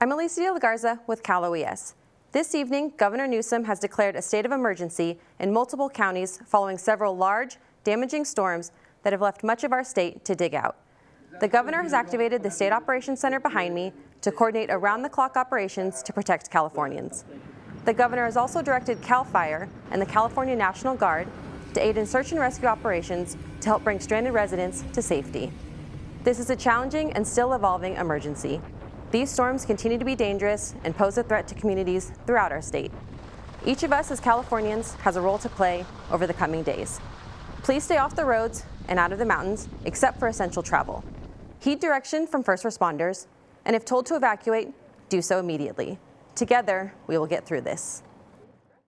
I'm Alicia De Garza with Cal OES. This evening, Governor Newsom has declared a state of emergency in multiple counties following several large, damaging storms that have left much of our state to dig out. The governor has activated the State Operations Center behind me to coordinate around-the-clock operations to protect Californians. The governor has also directed CAL FIRE and the California National Guard to aid in search and rescue operations to help bring stranded residents to safety. This is a challenging and still evolving emergency. These storms continue to be dangerous and pose a threat to communities throughout our state. Each of us as Californians has a role to play over the coming days. Please stay off the roads and out of the mountains except for essential travel. Heed direction from first responders, and if told to evacuate, do so immediately. Together, we will get through this.